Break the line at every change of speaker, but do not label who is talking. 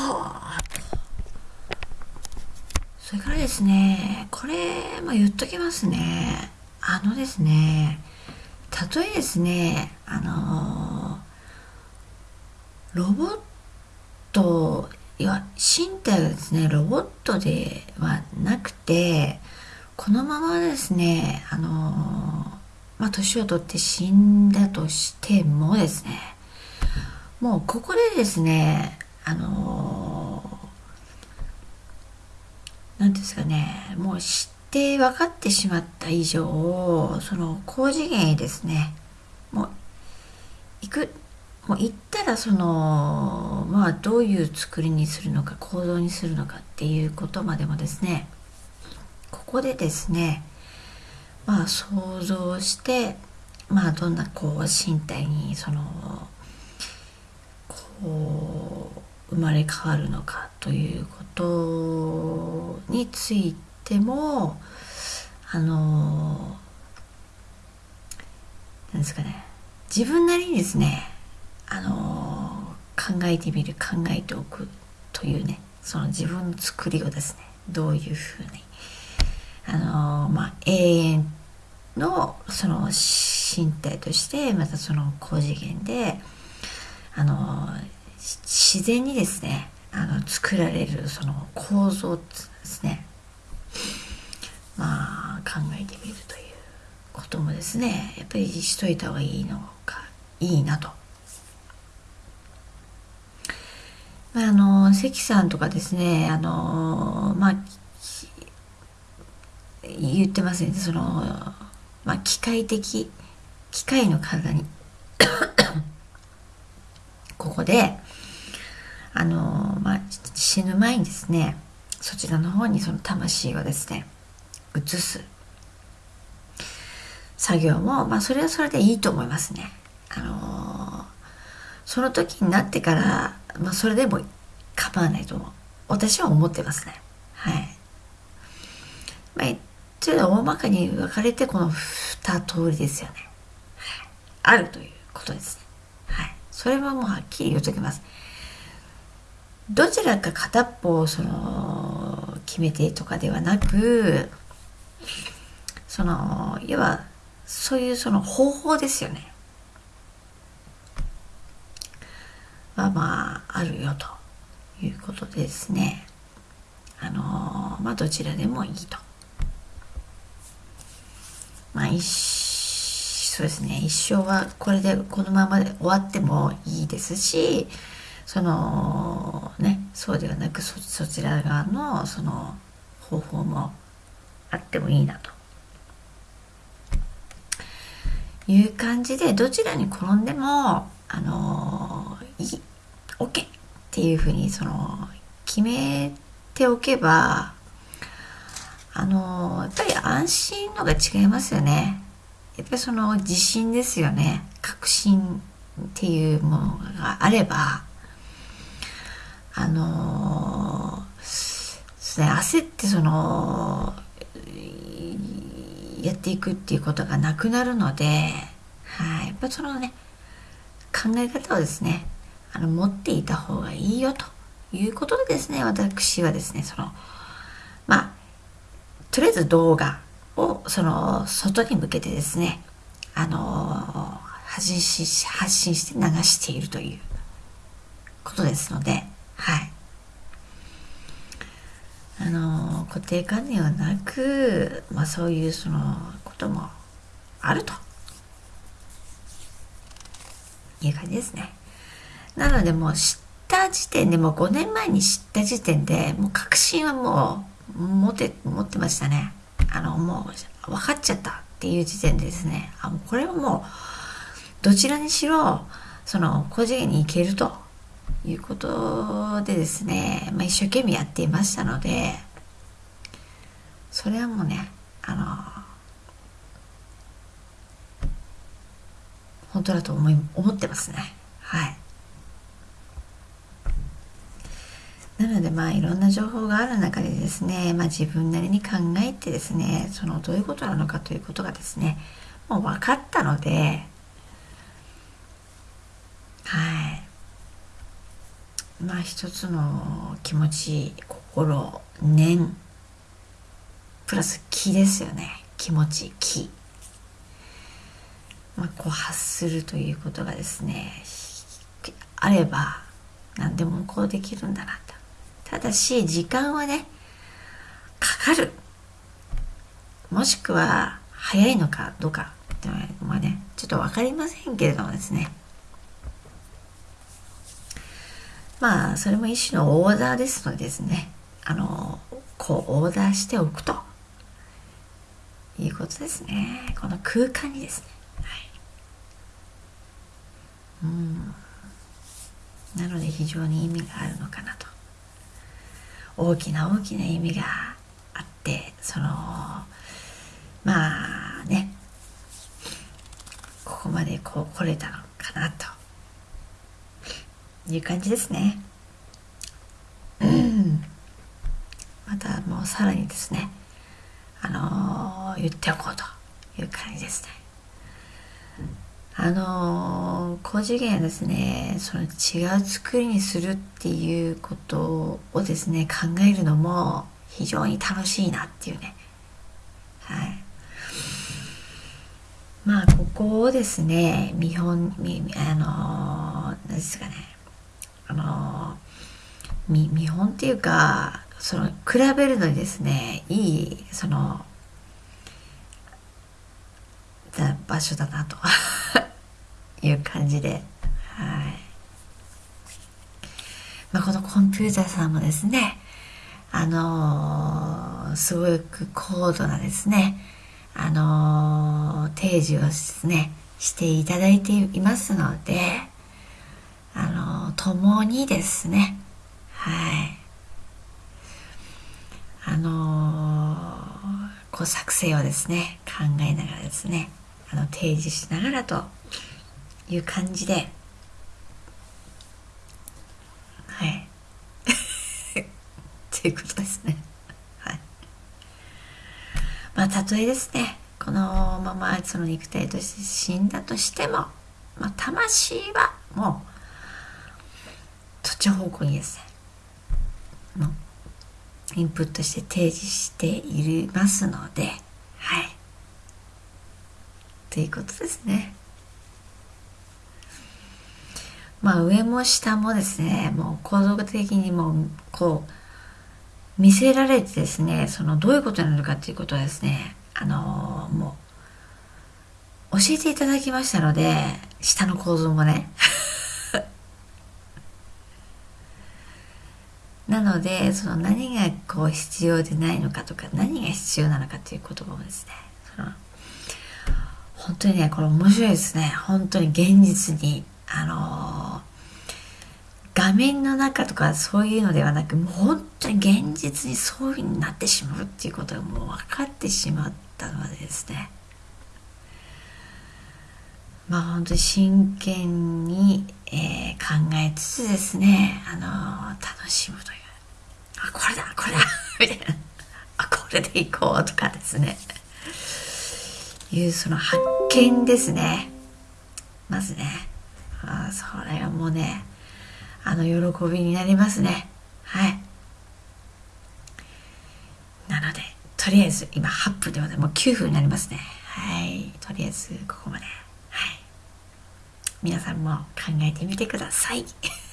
はそれからですねこれも言っときますね。あのですね例えですねあのロボットいや身体がですねロボットではなくてこのままですねあのまあ年を取って死んだとしてもですねもうここでですねあの何ですかねもう知って分かってしまった以上その高次元へですねもう行くもう行ったらそのまあどういう作りにするのか行動にするのかっていうことまでもですねここでですねまあ想像してまあどんなこう身体にそのこう生まれ変わるのかということについてもあのなんですかね。自分なりにですねあの考えてみる考えておくというねその自分の作りをですねどういうふうにあのまあ永遠のその身体としてまたその高次元であの自然にですねあの作られるその構造ですねまあ考えてみるということもですねやっぱりしといた方がいいのかいいなと。まあ、あの関さんとかですねあのまあ言ってますねその、まあ、機械的機械の体にここであの、まあ、死ぬ前にですねそちらの方にその魂をですね移す作業も、まあ、それはそれでいいと思いますね。あのその時になってから、まあ、それでも構わないと思う。私は思ってますね。はい。まあ、ちょっと大まかに分かれてこの二通りですよね。あるということですね。はい。それはもうはっきり言うときます。どちらか片っぽをその決めてとかではなくその要はそういうその方法ですよね。はまああるよということでですね。あのまあどちらでもいいと。まあ一そうですね。一生はこれでこのままで終わってもいいですしそのそうではなくそそちら側のその方法もあってもいいなと。いう感じでどちらに転んでもあのいい OK っていうふうにその決めておけばあのやっぱり安心のが違いますよね。やっぱりその自信ですよね。確信っていうものがあればあのー、ね、焦ってそのやっていくっていうことがなくなるので、はい、やっぱそのね考え方をですねあの持っていた方がいいよということでですね私はですねそのまあとりあえず動画をその外に向けてですねあの発信し発信して流しているということですのではい。あの固定観念はなく、まあ、そういうそのこともあると。いう感じですね。なのでもう知った時点でもう5年前に知った時点でもう確信はもう持って持ってましたね。あのもう分かっちゃったっていう時点でですね。あもうこれはもうどちらにしろその高次元に行けると。いうことでですね、まあ、一生懸命やっていましたのでそれはもうねあの本当だと思い思ってますね。はい。なのでまあいろんな情報がある中でですね、まあ、自分なりに考えてですねそのどういうことなのかということがですねもう分かったのではい。まあ一つの気持ち心念プラス気ですよね。気持ち気。まあこう発するということがですねあれば何でもこうできるんだなと。ただし時間はねかかる。もしくは早いのかどうかっていうのはねちょっと分かりませんけれどもですね。まあそれも一種のオーダーですのでですね。あのこうオーダーしておくと。いうことですね。この空間にですね、はい、うん。なので非常に意味があるのかなと。大きな大きな意味があってそのまあね。ここまでこう来れたのかなと。いう感じですね。またもうさらにですねあのー、言っておこうという感じですね。あのー、高次元ですねその違う作りにするっていうことをですね考えるのも非常に楽しいなっていうねはいまあここをですね見本見あの何ですかねあの見見本っていうかその比べるのにですねいいその場所だなと。いう感じで、はい。まあ、このコンピューターさんもですねあのー、すごく高度なですねあのー、提示をですねしていただいていますのであのー、共にですね。はい。あのこう作成をですね考えながらですねあの提示しながらという感じではい。っていうことですね。まあたとえですねこのままその肉体として死んだとしても、まあ、魂はもううそっち方向にですねインプットして提示していますのではい。ということですね。まあ上も下もですねもう構造的にもこう見せられてですねそのどういうことになのかっていうことはですねあのー、もう教えていただきましたので下の構造もね。なのでその何がこう必要でないのかとか何が必要なのかっていう言葉をですねその本当にねこれ面白いですね。本当に現実にあの画面の中とかそういうのではなくもう本当に現実にそういうふうになってしまうっていうことがもう分かってしまったのでですね。まあ本当に真剣に、えー、考えつつですね、あのー、楽しむというあこれだこれだ。みたいな。あこれでいこうとかですね。いうその発見ですね。まずね。あそれはもうねあの喜びになりますね。はい。なのでとりあえず今8分ではもう9分になりますね。はい。とりあえずここまで。はい。皆さんも考えてみてください。